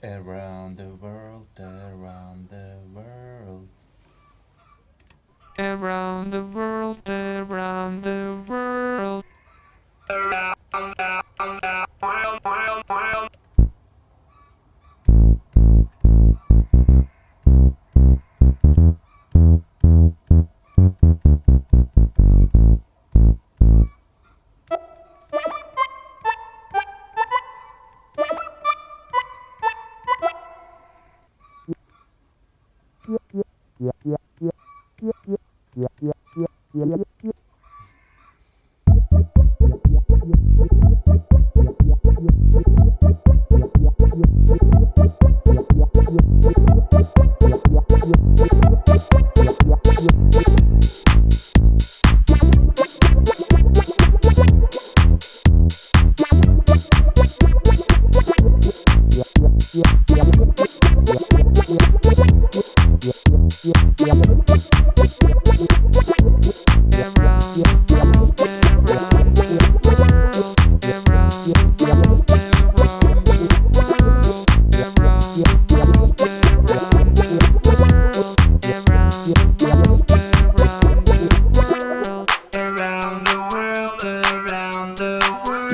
Around the world, around the world. Around the world, around the world. Around Yeah.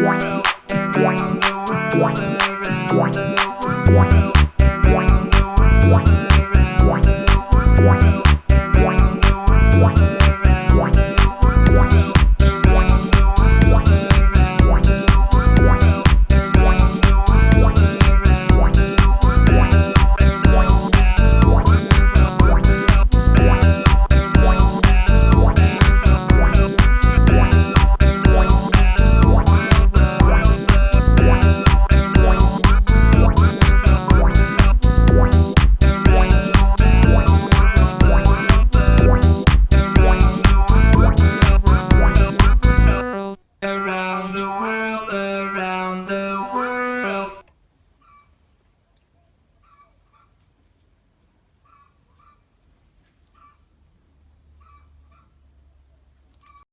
World. Around the world, around the world.